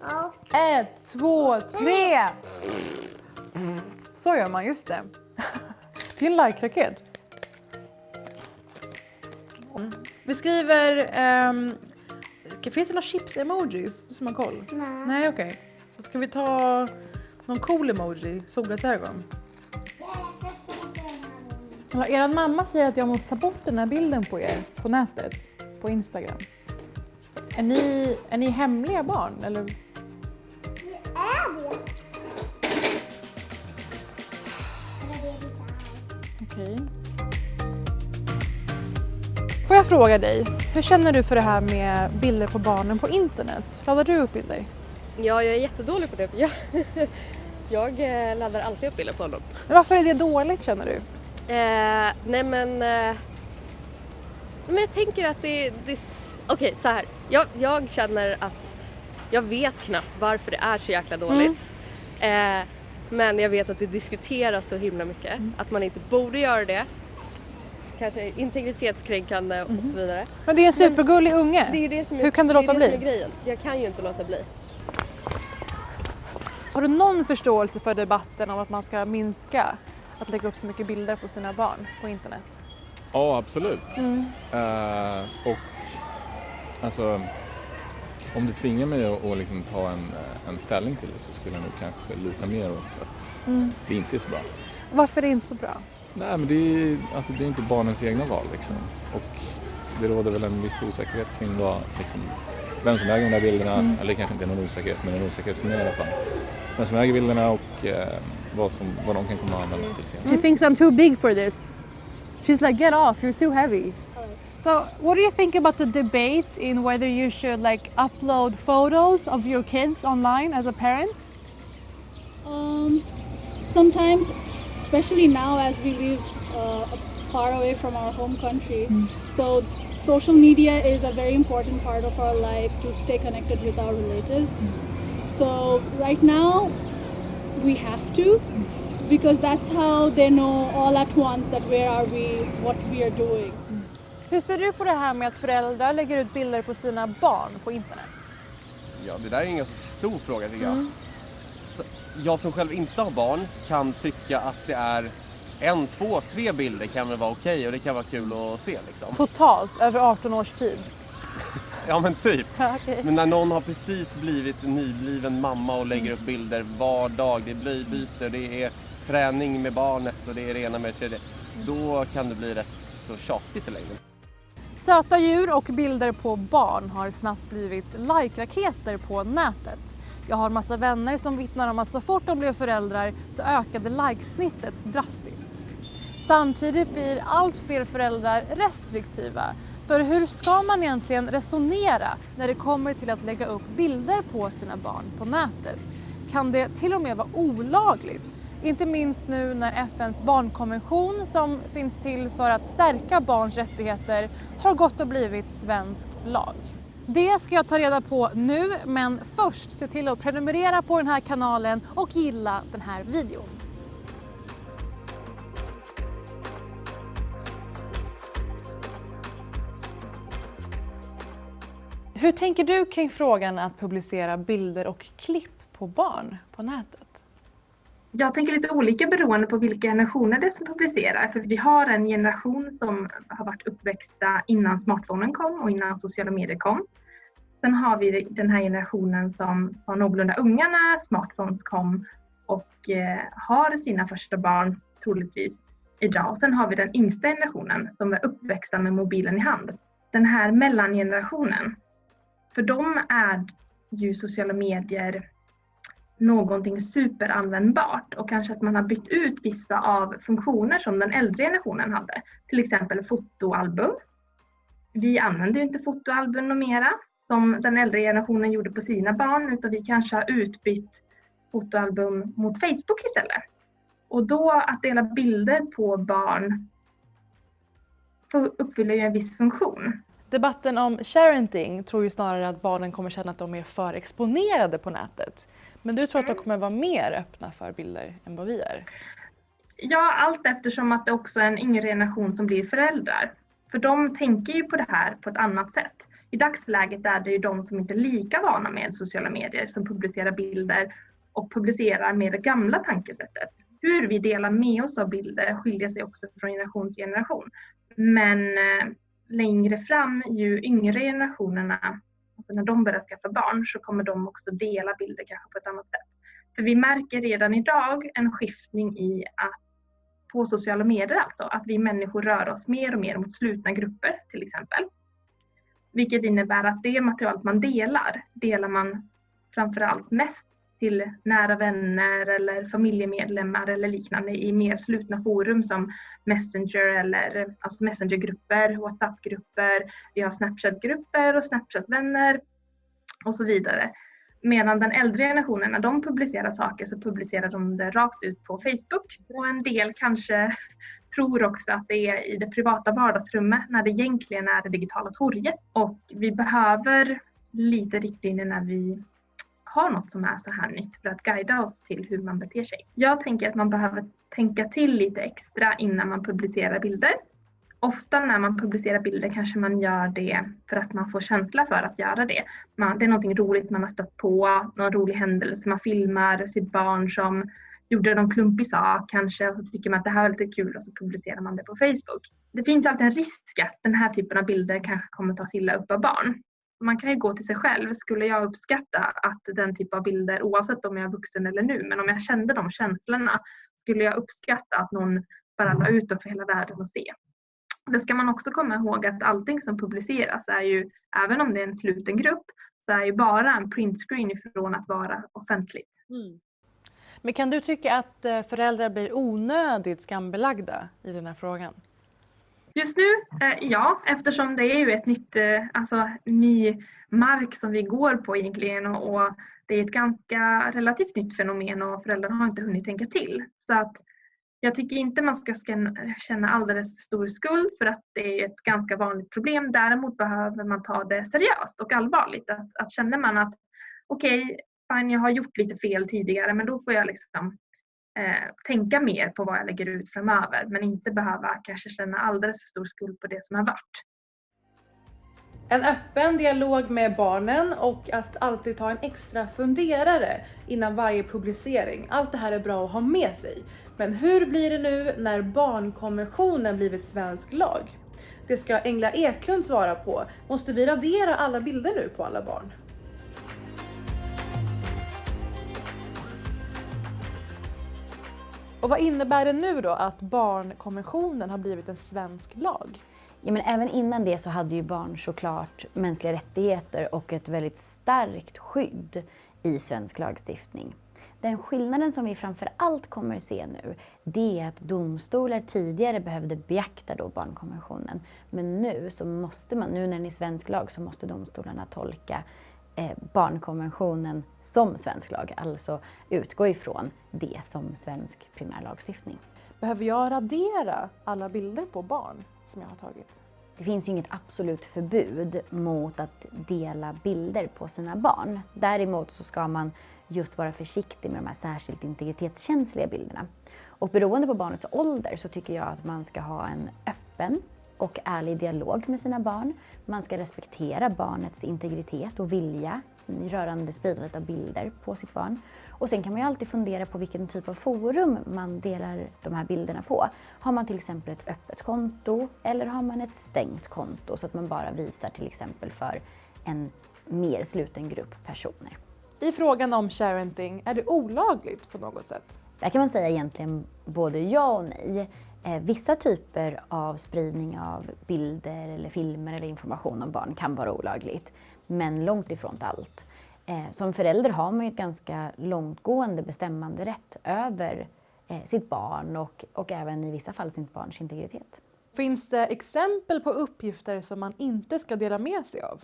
Ja. Ett, två, tre! Så gör man, just det. Det är en like-raket. Vi skriver... ehm, finns det några chips-emojis? Du som har koll? Nej. Nej, okej. Då ska vi ta någon cool emoji, solglasögon. Er mamma säger att jag måste ta bort den här bilden på er på nätet, på Instagram. Är ni, är ni hemliga barn? Eller? Okej. Får jag fråga dig, hur känner du för det här med bilder på barnen på internet? Laddar du upp bilder? Ja, jag är jättedålig på det. Jag, jag eh, laddar alltid upp bilder på honom. Men varför är det dåligt känner du? Eh, nej men... Eh, men jag tänker att det... det Okej, så här. Jag, jag känner att jag vet knappt varför det är så jäkla dåligt. Eh, men jag vet att det diskuteras så himla mycket. Att man inte borde göra det. Kanske integritetskränkande och så vidare. Men det är en supergullig unge. Det är det som är, Hur kan du det är låta det bli? Som är grejen. Jag kan ju inte låta bli. Har du någon förståelse för debatten om att man ska minska att lägga upp så mycket bilder på sina barn på internet? Ja, absolut. Mm. Eh, och alltså, om det tvingar mig att, att liksom ta en, eh, en ställning till det så skulle jag nog kanske luta mer åt att Mm. det inte är så bra. Varför är det inte så bra? Nej, men det är, alltså, det är inte barnens egna val liksom. Och det råder väl en viss osäkerhet kring vad, liksom, vem som äger de där bilderna. Mm. Eller kanske inte någon osäkerhet, men en osäkerhet för mig i alla fall. Vem som äger bilderna och eh, vad, som, vad de kan komma att användas till senare. She thinks I'm too big for this. She's like, get off, you're too heavy. So, what do you think about the debate in whether you should like upload photos of your kids online as a parent? Um, sometimes, especially now as we live uh, far away from our home country, so social media is a very important part of our life to stay connected with our relatives. So right now, we have to because that's how they know all at once that where are we, what we are doing. Hur ser du på det här med att föräldrar lägger ut bilder på sina barn på internet? Ja, det där är en ganska stor fråga tycker jag. Så jag som själv inte har barn kan tycka att det är en, två, tre bilder kan väl vara okej och det kan vara kul att se liksom. Totalt, över 18 års tid. Ja men typ. Ja, okej. Men när någon har precis blivit nybliven mamma och lägger upp bilder var dag, det är blöjbyte, det är träning med barnet och det är det ena med det tredje. Då kan det bli rätt så tjatigt i längden. Söta djur och bilder på barn har snabbt blivit like-raketer på nätet. Jag har massa vänner som vittnar om att så fort de blev föräldrar så ökade likesnittet drastiskt. Samtidigt blir allt fler föräldrar restriktiva. För hur ska man egentligen resonera när det kommer till att lägga upp bilder på sina barn på nätet? Kan det till och med vara olagligt? Inte minst nu när FNs barnkonvention som finns till för att stärka barns rättigheter har gått och blivit svensk lag. Det ska jag ta reda på nu, men först se till att prenumerera på den här kanalen och gilla den här videon. Hur tänker du kring frågan att publicera bilder och klipp på barn på nätet? Jag tänker lite olika beroende på vilka generationer det är som publicerar. För vi har en generation som har varit uppväxta innan smartphonen kom och innan sociala medier kom. Sen har vi den här generationen som var någorlunda unga när smartphones kom och eh, har sina första barn troligtvis idag. Sen har vi den yngsta generationen som är uppväxta med mobilen i hand. Den här mellangenerationen, för dem är ju sociala medier någonting superanvändbart och kanske att man har bytt ut vissa av funktioner som den äldre generationen hade. Till exempel fotoalbum. Vi använder ju inte fotoalbum numera som den äldre generationen gjorde på sina barn utan vi kanske har utbytt fotoalbum mot Facebook istället. Och då att dela bilder på barn uppfyller ju en viss funktion. Debatten om sharenting tror ju snarare att barnen kommer känna att de är för exponerade på nätet. Men du tror att de kommer vara mer öppna för bilder än vad vi är? Ja, allt eftersom att det också är en yngre generation som blir föräldrar. För de tänker ju på det här på ett annat sätt. i dagsläget är det ju de som inte är lika vana med sociala medier som publicerar bilder och publicerar med det gamla tankesättet. Hur vi delar med oss av bilder skiljer sig också från generation till generation. Men eh, längre fram, ju yngre generationerna, alltså när de börjar skaffa barn, så kommer de också dela bilder kanske på ett annat sätt. För vi märker redan idag en skiftning i att på sociala medier alltså, att vi människor rör oss mer och mer mot slutna grupper till exempel. Vilket innebär att det materialet man delar, delar man framförallt mest till nära vänner eller familjemedlemmar eller liknande i mer slutna forum som Messenger eller alltså Messengergrupper, Whatsappgrupper, vi har Snapchatgrupper och Snapchatvänner och så vidare. Medan den äldre generationen, när de publicerar saker så publicerar de det rakt ut på Facebook. Och en del kanske tror också att det är i det privata vardagsrummet när det egentligen är det digitala torget. Och vi behöver lite riktlinjer när vi har något som är så här nytt för att guida oss till hur man beter sig. Jag tänker att man behöver tänka till lite extra innan man publicerar bilder. Ofta när man publicerar bilder kanske man gör det för att man får känsla för att göra det. Man, det är någonting roligt man har stött på, någon rolig händelse, man filmar sitt barn som gjorde någon klumpig sak kanske och så tycker man att det här var lite kul och så publicerar man det på Facebook. Det finns alltid en risk att den här typen av bilder kanske kommer tas illa upp av barn man kan ju gå till sig själv. Skulle jag uppskatta att den typ av bilder, oavsett om jag är vuxen eller nu, men om jag kände de känslorna, skulle jag uppskatta att någon bara la ut dem för hela världen att se. Det ska man också komma ihåg att allting som publiceras är ju, även om det är en sluten grupp, så är ju bara en printscreen ifrån att vara offentligt. Mm. Men kan du tycka att eh, föräldrar blir onödigt skambelagda i den här frågan? Just nu, eh, ja, eftersom det är ju ett nytt, eh, alltså ny mark som vi går på egentligen och, och det är ett ganska relativt nytt fenomen och föräldrarna har inte hunnit tänka till. Så att jag tycker inte man ska känna alldeles för stor skuld för att det är ett ganska vanligt problem. Däremot behöver man ta det seriöst och allvarligt. Att, att känner man att okej, okay, fine, jag har gjort lite fel tidigare men då får jag liksom Eh, tänka mer på vad jag lägger ut framöver men inte behöva kanske känna alldeles för stor skuld på det som har varit. En öppen dialog med barnen och att alltid ta en extra funderare innan varje publicering. Allt det här är bra att ha med sig. Men hur blir det nu när barnkonventionen blivit svensk lag? Det ska Engla Eklund svara på. Måste vi radera alla bilder nu på alla barn? Och vad innebär det nu då att barnkonventionen har blivit en svensk lag? Ja, men även innan det så hade ju barn såklart mänskliga rättigheter och ett väldigt starkt skydd i svensk lagstiftning. Den skillnaden som vi framför allt kommer se nu, det är att domstolar tidigare behövde beakta då barnkonventionen. Men nu så måste man, nu när den är svensk lag, så måste domstolarna tolka barnkonventionen som svensk lag, alltså utgå ifrån det som svensk primärlagstiftning. Behöver jag radera alla bilder på barn som jag har tagit? Det finns ju inget absolut förbud mot att dela bilder på sina barn. Däremot så ska man just vara försiktig med de här särskilt integritetskänsliga bilderna. Och beroende på barnets ålder så tycker jag att man ska ha en öppen och ärlig dialog med sina barn. Man ska respektera barnets integritet och vilja rörande spridandet av bilder på sitt barn. Och sen kan man ju alltid fundera på vilken typ av forum man delar de här bilderna på. Har man till exempel ett öppet konto eller har man ett stängt konto så att man bara visar till exempel för en mer sluten grupp personer. I frågan om sharenting, är det olagligt på något sätt? Där kan man säga egentligen både ja och nej. Eh, vissa typer av spridning av bilder eller filmer eller information om barn kan vara olagligt, men långt ifrån allt. Eh, som förälder har man ju ett ganska långtgående bestämmande rätt över eh, sitt barn och, och även i vissa fall sitt barns integritet. Finns det exempel på uppgifter som man inte ska dela med sig av?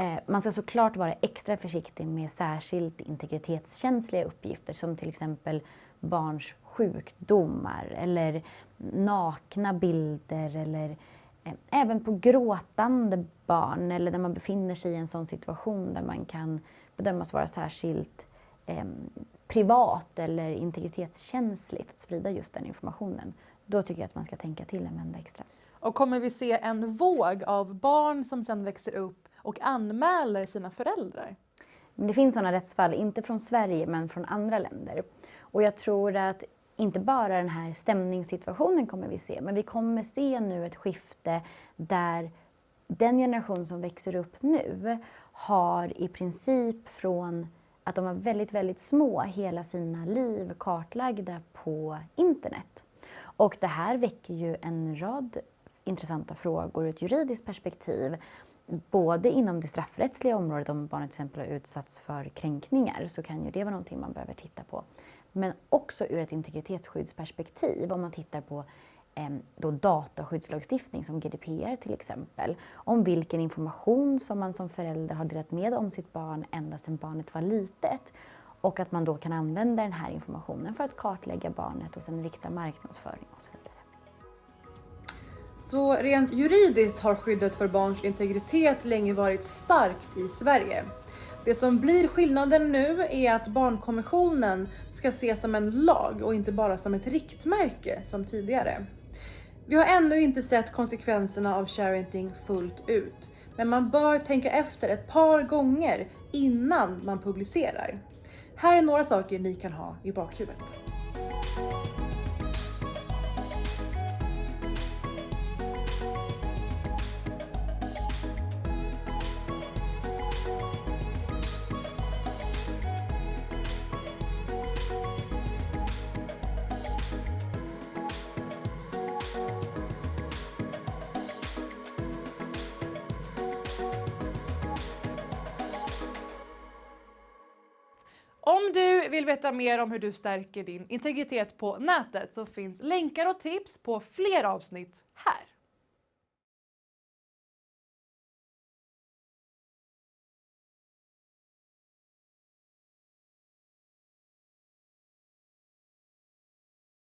Eh, man ska såklart vara extra försiktig med särskilt integritetskänsliga uppgifter som till exempel barns sjukdomar eller nakna bilder eller eh, även på gråtande barn eller när man befinner sig i en sån situation där man kan bedömas vara särskilt eh, privat eller integritetskänsligt att sprida just den informationen. Då tycker jag att man ska tänka till en vända extra. Och kommer vi se en våg av barn som sen växer upp och anmäler sina föräldrar? Det finns sådana rättsfall, inte från Sverige men från andra länder. Och jag tror att inte bara den här stämningssituationen kommer vi se, men vi kommer se nu ett skifte där den generation som växer upp nu har i princip från att de var väldigt, väldigt små hela sina liv kartlagda på internet. Och det här väcker ju en rad intressanta frågor ur ett juridiskt perspektiv. Både inom det straffrättsliga området, om barnet till exempel har utsatts för kränkningar, så kan ju det vara någonting man behöver titta på. Men också ur ett integritetsskyddsperspektiv, om man tittar på ehm, då dataskyddslagstiftning som GDPR till exempel, om vilken information som man som förälder har delat med om sitt barn ända sedan barnet var litet och att man då kan använda den här informationen för att kartlägga barnet och sen rikta marknadsföring och så vidare. Så rent juridiskt har skyddet för barns integritet länge varit starkt i Sverige. Det som blir skillnaden nu är att barnkonventionen ska ses som en lag och inte bara som ett riktmärke som tidigare. Vi har ännu inte sett konsekvenserna av sharenting fullt ut, men man bör tänka efter ett par gånger innan man publicerar. Här är några saker ni kan ha i bakhuvudet. Om du vill veta mer om hur du stärker din integritet på nätet så finns länkar och tips på fler avsnitt här.